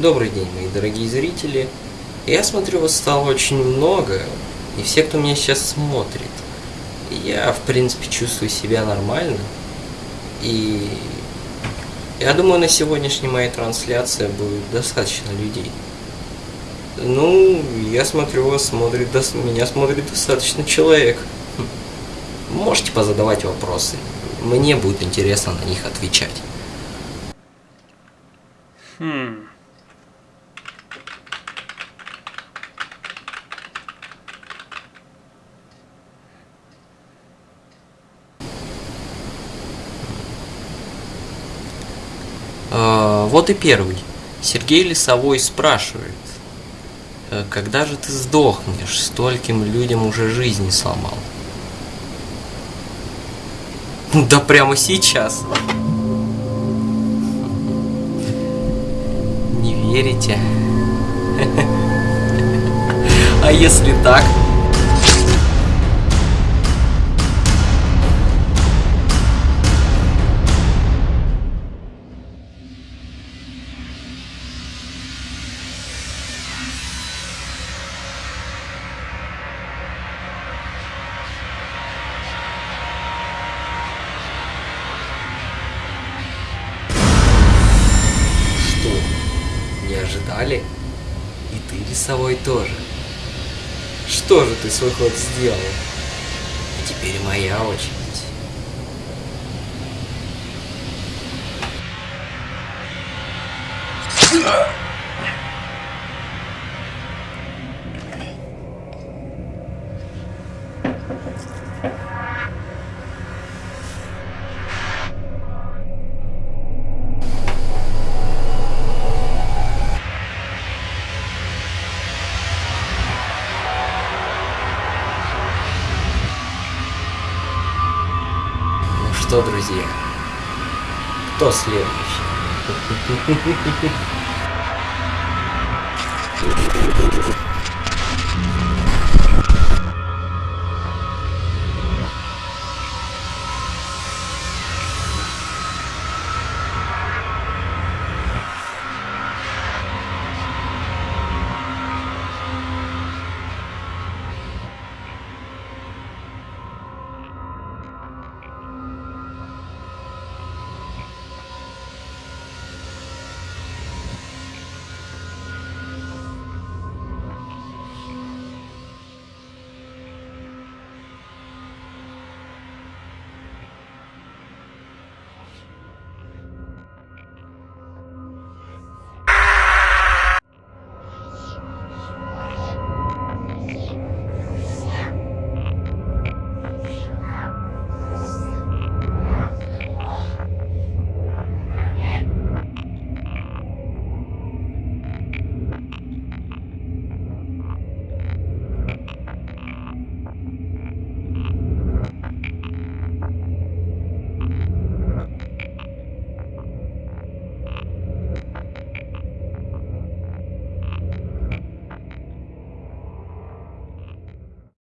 Добрый день, мои дорогие зрители. Я смотрю, вас стало очень много, и все, кто меня сейчас смотрит, я, в принципе, чувствую себя нормально. И я думаю, на сегодняшней моей трансляции будет достаточно людей. Ну, я смотрю, вас смотрит, меня смотрит достаточно человек. Хм. Можете позадавать вопросы. Мне будет интересно на них отвечать. Хм. А, вот и первый. Сергей Лесовой спрашивает, «Э, когда же ты сдохнешь, стольким людям уже жизни сломал? Да прямо сейчас. верите? А если так? Ожидали? И ты, рисовой, тоже. Что же ты свой ход сделал? А теперь моя очередь. Ugh! Что, друзья? Кто следующий?